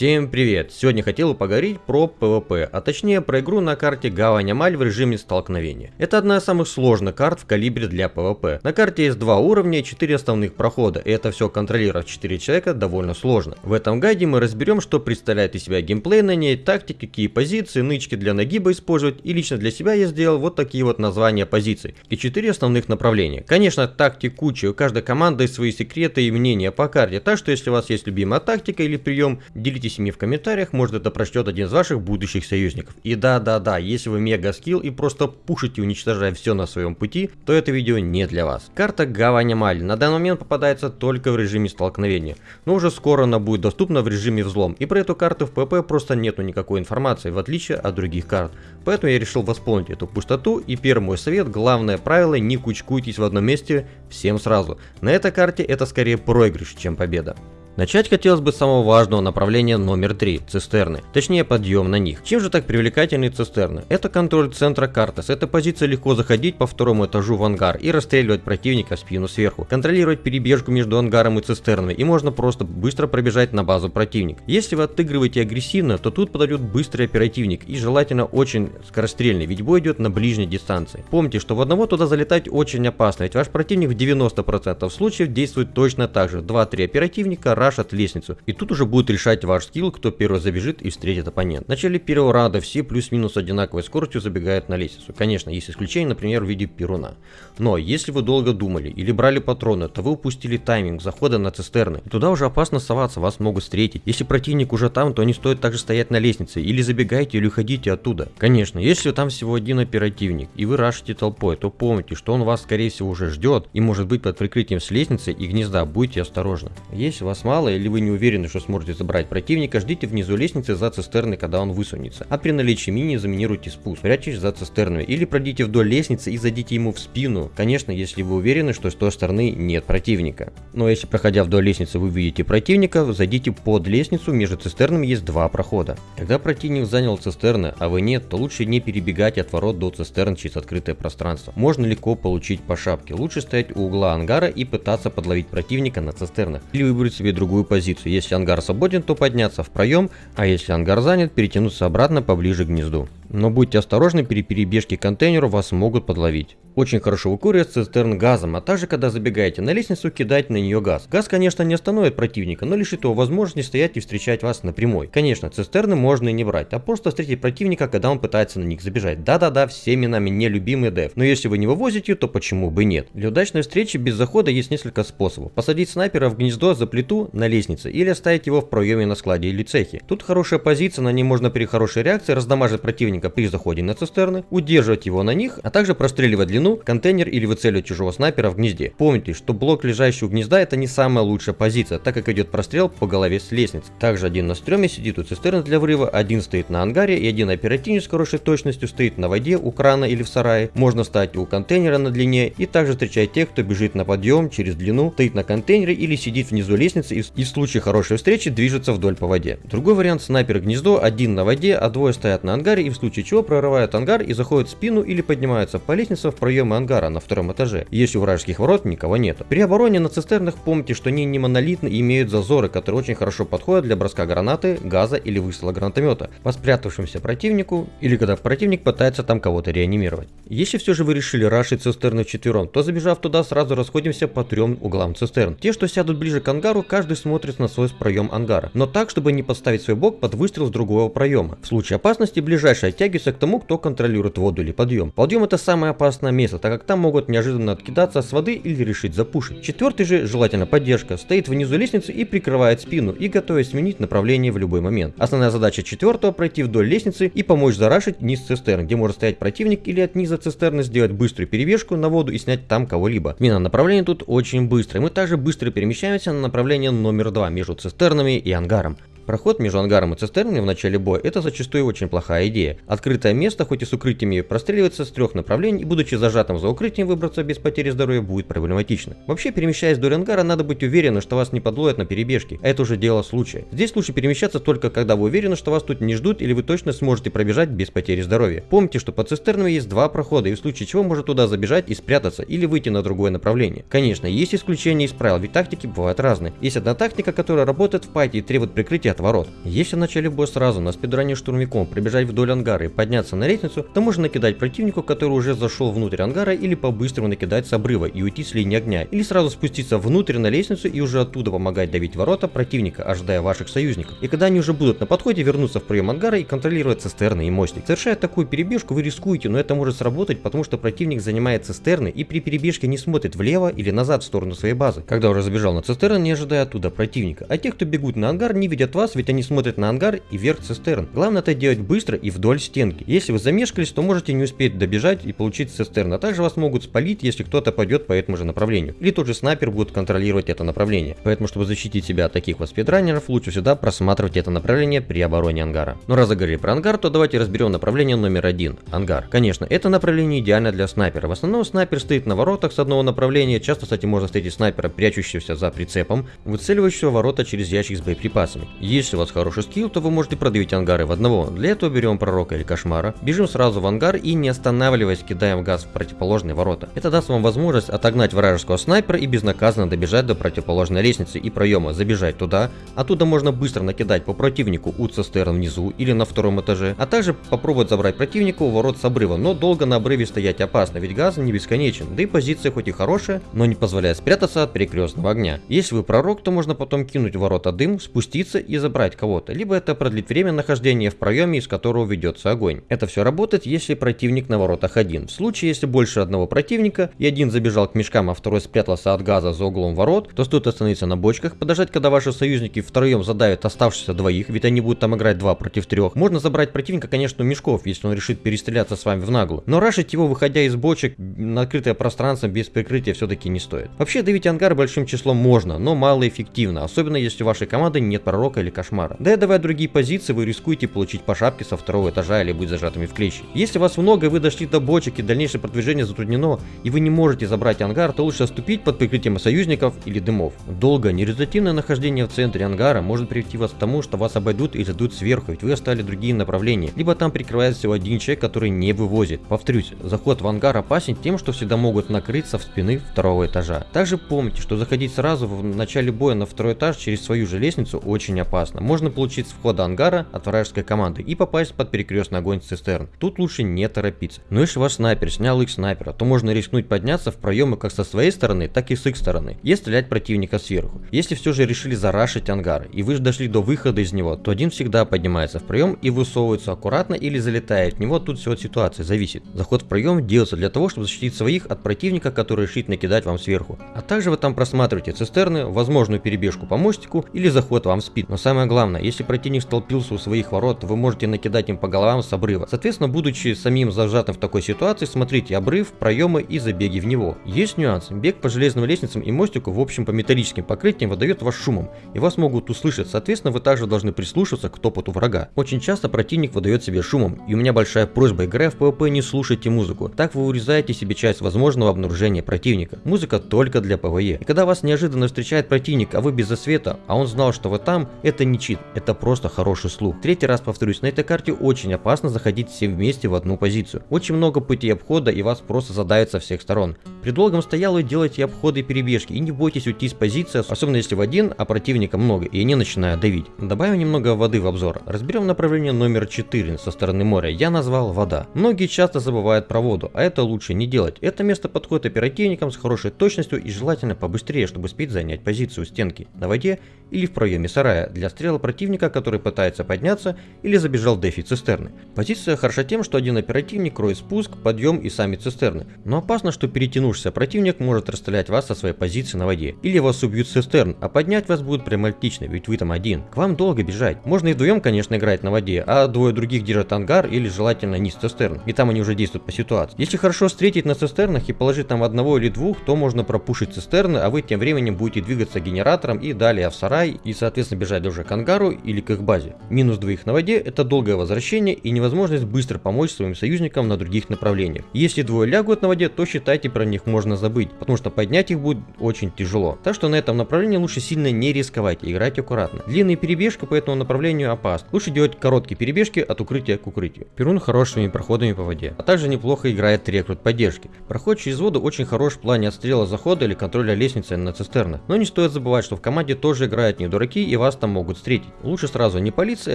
Всем привет! Сегодня хотел поговорить про PvP, а точнее про игру на карте Гавань Амаль в режиме столкновения. Это одна из самых сложных карт в калибре для PvP. На карте есть два уровня и 4 основных прохода, и это все контролировать 4 человека довольно сложно. В этом гайде мы разберем, что представляет из себя геймплей на ней, тактики, какие позиции, нычки для нагиба использовать, и лично для себя я сделал вот такие вот названия позиций. И 4 основных направления. Конечно, тактик куча, у каждой команды свои секреты и мнения по карте, так что если у вас есть любимая тактика или прием, делитесь Ими в комментариях, может это прочтет один из ваших будущих союзников. И да-да-да, если вы мега скилл и просто пушите, уничтожая все на своем пути, то это видео не для вас. Карта Гавань Амаль на данный момент попадается только в режиме столкновения, но уже скоро она будет доступна в режиме взлом. И про эту карту в ПП просто нету никакой информации, в отличие от других карт. Поэтому я решил восполнить эту пустоту и первый мой совет, главное правило, не кучкуйтесь в одном месте всем сразу. На этой карте это скорее проигрыш, чем победа. Начать хотелось бы с самого важного направления номер 3 – цистерны, точнее подъем на них. Чем же так привлекательны цистерны? Это контроль центра карты, с этой позиции легко заходить по второму этажу в ангар и расстреливать противника в спину сверху, контролировать перебежку между ангаром и цистернами и можно просто быстро пробежать на базу противника. Если вы отыгрываете агрессивно, то тут подойдет быстрый оперативник и желательно очень скорострельный, ведь бой идет на ближней дистанции. Помните, что в одного туда залетать очень опасно, ведь ваш противник в 90% случаев действует точно так же. 2-3 оперативника, рашат лестницу. И тут уже будет решать ваш скилл, кто первый забежит и встретит оппонент. В начале первого раунда все плюс-минус одинаковой скоростью забегают на лестницу. Конечно, есть исключение, например, в виде перуна. Но если вы долго думали или брали патроны, то вы упустили тайминг захода на цистерны. И туда уже опасно соваться, вас могут встретить. Если противник уже там, то не стоит также стоять на лестнице. Или забегайте, или уходите оттуда. Конечно, если там всего один оперативник, и вы рашите толпой, то помните, что он вас скорее всего уже ждет, и может быть под прикрытием с лестницы и гнезда, будьте осторожны. Если вас мало или вы не уверены, что сможете забрать противника, ждите внизу лестницы за цистерной, когда он высунется. А при наличии мини заминируйте спуск, прячьтесь за цистерной. Или пройдите вдоль лестницы и зайдите ему в спину. Конечно, если вы уверены, что с той стороны нет противника. Но если проходя вдоль лестницы вы видите противника, зайдите под лестницу, между цистернами есть два прохода. Когда противник занял цистерны, а вы нет, то лучше не перебегать от ворот до цистерн через открытое пространство. Можно легко получить по шапке. Лучше стоять у угла ангара и пытаться подловить противника на цистернах. Или выбрать себе другую позицию. Если ангар свободен, то подняться в проем, а если ангар занят, перетянуться обратно поближе к гнезду. Но будьте осторожны, при перебежке к контейнеру вас могут подловить. Очень хорошо выкуривать цистерн газом, а также когда забегаете на лестницу, кидать на нее газ. Газ, конечно, не остановит противника, но лишит его возможности стоять и встречать вас напрямой. Конечно, цистерны можно и не брать, а просто встретить противника, когда он пытается на них забежать. Да-да-да, всеми нами нелюбимый деф. Но если вы не вывозите, то почему бы нет? Для удачной встречи без захода есть несколько способов. Посадить снайпера в гнездо за плиту на лестнице или оставить его в проеме на складе или цехе. Тут хорошая позиция, на ней можно при хорошей реакции раздамажить противника при заходе на цистерны, удерживать его на них, а также простреливать длину, контейнер или выцеливать чужого снайпера в гнезде. Помните, что блок лежащий у гнезда это не самая лучшая позиция, так как идет прострел по голове с лестницы. Также один на стреме сидит у цистерны для врыва, один стоит на ангаре и один оперативник с хорошей точностью стоит на воде у крана или в сарае. Можно стать у контейнера на длине и также встречать тех, кто бежит на подъем через длину, стоит на контейнере или сидит внизу лестницы и, и в случае хорошей встречи движется вдоль по воде. Другой вариант снайпер гнездо, один на воде, а двое стоят на ангаре и в случае чего прорывают ангар и заходят в спину или поднимаются по лестнице в проемы ангара на втором этаже, если у вражеских ворот никого нету. При обороне на цистернах помните, что они не монолитны и имеют зазоры, которые очень хорошо подходят для броска гранаты, газа или выстрела гранатомета по спрятавшемуся противнику или когда противник пытается там кого-то реанимировать. Если все же вы решили рашить цистерны вчетвером, то забежав туда сразу расходимся по трем углам цистерн. Те, что сядут ближе к ангару, каждый смотрит на свой проем ангара, но так, чтобы не подставить свой бок под выстрел с другого проема. В случае опасности ближайший оттягивается к тому, кто контролирует воду или подъем. Подъем это самое опасное место, так как там могут неожиданно откидаться с воды или решить запушить. Четвертый же, желательно поддержка, стоит внизу лестницы и прикрывает спину и готовясь сменить направление в любой момент. Основная задача четвертого пройти вдоль лестницы и помочь зарашить низ цистерн, где может стоять противник или от низа цистерны сделать быструю перевешку на воду и снять там кого-либо. Смена направления тут очень быстрая. Мы также быстро перемещаемся на направление номер 2 между цистернами и ангаром. Проход между ангаром и цистерной в начале боя – это зачастую очень плохая идея. Открытое место, хоть и с укрытиями, простреливается с трех направлений, и будучи зажатым за укрытием, выбраться без потери здоровья будет проблематично. Вообще, перемещаясь вдоль ангара, надо быть уверенным, что вас не подловят на перебежке, это уже дело случая. Здесь лучше перемещаться только когда вы уверены, что вас тут не ждут или вы точно сможете пробежать без потери здоровья. Помните, что под цистернами есть два прохода, и в случае чего может туда забежать и спрятаться, или выйти на другое направление. Конечно, есть исключения из правил, ведь тактики бывают разные. Есть одна тактика, которая работает в пайте и требует прикрытия от ворот. Если в начале боя сразу на спидране штурмяком прибежать вдоль ангара и подняться на лестницу, то можно накидать противнику, который уже зашел внутрь ангара или по-быстрому накидать с обрыва и уйти с линии огня, или сразу спуститься внутрь на лестницу и уже оттуда помогать давить ворота противника, ожидая ваших союзников. И когда они уже будут на подходе, вернуться в прием ангара и контролировать цистерны и мостик. Совершая такую перебежку, вы рискуете, но это может сработать, потому что противник занимает цистерны и при перебежке не смотрит влево или назад в сторону своей базы. Когда уже забежал на цистерны, не ожидая оттуда противника. А те, кто бегут на ангар, не видят вас, ведь они смотрят на ангар и вверх цистерн. Главное это делать быстро и вдоль стенки. Если вы замешкались, то можете не успеть добежать и получить цистерн, а также вас могут спалить, если кто-то пойдет по этому же направлению. Или тот же снайпер будет контролировать это направление. Поэтому, чтобы защитить себя от таких вот спидранеров, лучше всегда просматривать это направление при обороне ангара. Но раз заговорили про ангар, то давайте разберем направление номер один – ангар. Конечно, это направление идеально для снайпера. В основном снайпер стоит на воротах с одного направления, часто, кстати, можно встретить снайпера, прячущегося за прицепом, выцеливающего ворота через ящик с боеприпасами. Если у вас хороший скилл, то вы можете продавить ангары в одного. Для этого берем пророка или кошмара, бежим сразу в ангар и не останавливаясь кидаем газ в противоположные ворота. Это даст вам возможность отогнать вражеского снайпера и безнаказанно добежать до противоположной лестницы и проема, забежать туда. Оттуда можно быстро накидать по противнику у цистерн внизу или на втором этаже, а также попробовать забрать противника у ворот с обрыва, но долго на обрыве стоять опасно, ведь газ не бесконечен, да и позиция хоть и хорошая, но не позволяет спрятаться от перекрестного огня. Если вы пророк, то можно потом кинуть в ворота дым, спуститься и забрать кого-то, либо это продлит время нахождения в проеме, из которого ведется огонь. Это все работает, если противник на воротах один. В случае, если больше одного противника, и один забежал к мешкам, а второй спрятался от газа за углом ворот, то стоит остановиться на бочках, подождать, когда ваши союзники втроем задавят оставшихся двоих, ведь они будут там играть 2 против 3. Можно забрать противника, конечно, у мешков, если он решит перестреляться с вами в наглую. Но рашить его, выходя из бочек на открытое пространство без прикрытия все-таки не стоит. Вообще давить ангар большим числом можно, но малоэффективно, особенно если у вашей команды нет пророка или кошмара. Да и давая другие позиции, вы рискуете получить по шапке со второго этажа или быть зажатыми в клещи. Если вас много вы дошли до бочек и дальнейшее продвижение затруднено, и вы не можете забрать ангар, то лучше отступить под прикрытием союзников или дымов. Долго, нерезультативное нахождение в центре ангара может привести вас к тому, что вас обойдут и зайдут сверху, ведь вы оставили другие направления, либо там прикрывается всего один человек, который не вывозит. Повторюсь, заход в ангар опасен тем, что всегда могут накрыться в спины второго этажа. Также помните, что заходить сразу в начале боя на второй этаж через свою же лестницу очень опасно. Можно получить с входа ангара от вражеской команды и попасть под перекрестный огонь цистерн. Тут лучше не торопиться. Но если ваш снайпер снял их снайпера, то можно рискнуть подняться в проемы как со своей стороны, так и с их стороны, и стрелять противника сверху. Если все же решили зарашить ангар, и вы дошли до выхода из него, то один всегда поднимается в проем и высовывается аккуратно или залетает в него, тут все от ситуации зависит. Заход в проем делается для того, чтобы защитить своих от противника, который решит накидать вам сверху. А также вы там просматриваете цистерны, возможную перебежку по мостику или заход вам в спид. Но самое главное, если противник столпился у своих ворот, вы можете накидать им по головам с обрыва. Соответственно, будучи самим зажатым в такой ситуации, смотрите обрыв, проемы и забеги в него. Есть нюанс. Бег по железным лестницам и мостику, в общем по металлическим покрытиям, выдает вас шумом, и вас могут услышать. Соответственно, вы также должны прислушаться к топоту врага. Очень часто противник выдает себе шумом, и у меня большая просьба, играя в PvP, не слушайте музыку. Так вы урезаете себе часть возможного обнаружения противника. Музыка только для PvE. И когда вас неожиданно встречает противник, а вы без засвета, а он знал, что вы там, это не чит, это просто хороший слух. Третий раз повторюсь, на этой карте очень опасно заходить все вместе в одну позицию. Очень много путей обхода и вас просто задавят со всех сторон. При долгом стояло делайте обходы и перебежки и не бойтесь уйти с позиции, особенно если в один, а противника много и они начинают давить. Добавим немного воды в обзор. Разберем направление номер 4 со стороны моря. Я назвал вода. Многие часто забывают про воду, а это лучше не делать. Это место подходит оперативникам с хорошей точностью и желательно побыстрее, чтобы успеть занять позицию стенки на воде или в проеме сарая для стрела противника, который пытается подняться или забежал дефи цистерны. Позиция хороша тем, что один оперативник кроет спуск, подъем и сами цистерны, но опасно, что перетянувшийся противник может расстрелять вас со своей позиции на воде, или вас убьют цистерн, а поднять вас будет прям отлично, ведь вы там один. К вам долго бежать. Можно и вдвоем, конечно, играть на воде, а двое других держат ангар или желательно низ цистерн, и там они уже действуют по ситуации. Если хорошо встретить на цистернах и положить там одного или двух, то можно пропушить цистерны, а вы тем временем будете двигаться генератором и далее в сарай и соответственно бежать уже к ангару или к их базе. Минус двоих на воде это долгое возвращение и невозможность быстро помочь своим союзникам на других направлениях. Если двое лягут на воде, то считайте про них можно забыть, потому что поднять их будет очень тяжело. Так что на этом направлении лучше сильно не рисковать и играть аккуратно. Длинные перебежки по этому направлению опасны. Лучше делать короткие перебежки от укрытия к укрытию. Перун хорошими проходами по воде. А также неплохо играет рекрут поддержки. Проход через воду очень хорош в плане отстрела захода или контроля лестницы на цистернах. Но не стоит забывать, что в команде тоже играют не дураки и вас там могут могут встретить. Лучше сразу не палиться и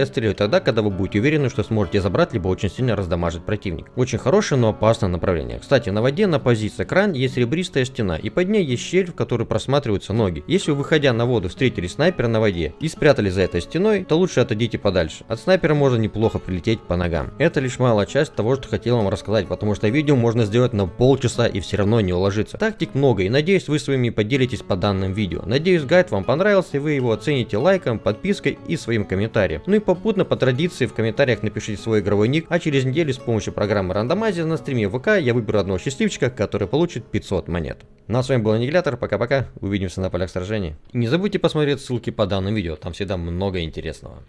отстреливать тогда, когда вы будете уверены, что сможете забрать, либо очень сильно раздамажить противник. Очень хорошее, но опасное направление. Кстати, на воде на позиции кран есть ребристая стена, и под ней есть щель, в которой просматриваются ноги. Если вы, выходя на воду, встретили снайпера на воде и спрятали за этой стеной, то лучше отойдите подальше. От снайпера можно неплохо прилететь по ногам. Это лишь малая часть того, что хотел вам рассказать, потому что видео можно сделать на полчаса и все равно не уложиться. Тактик много, и надеюсь вы своими поделитесь по данным видео. Надеюсь гайд вам понравился, и вы его оцените лайком, подпиской и своим комментарием. Ну и попутно по традиции в комментариях напишите свой игровой ник, а через неделю с помощью программы рандомайзер на стриме ВК я выберу одного счастливчика, который получит 500 монет. Ну а с вами был Аннигилятор, пока-пока, увидимся на полях сражений. Не забудьте посмотреть ссылки по данному видео, там всегда много интересного.